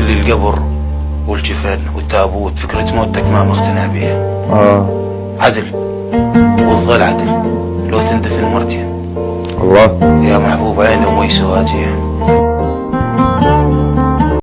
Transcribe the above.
تقول لي القبر والجفن والتابوت فكرة موتك ما مقتنع بيها. آه. عدل. والظل عدل. لو تندفن مرتين. الله. يا محبوب عيني ومي سواتيه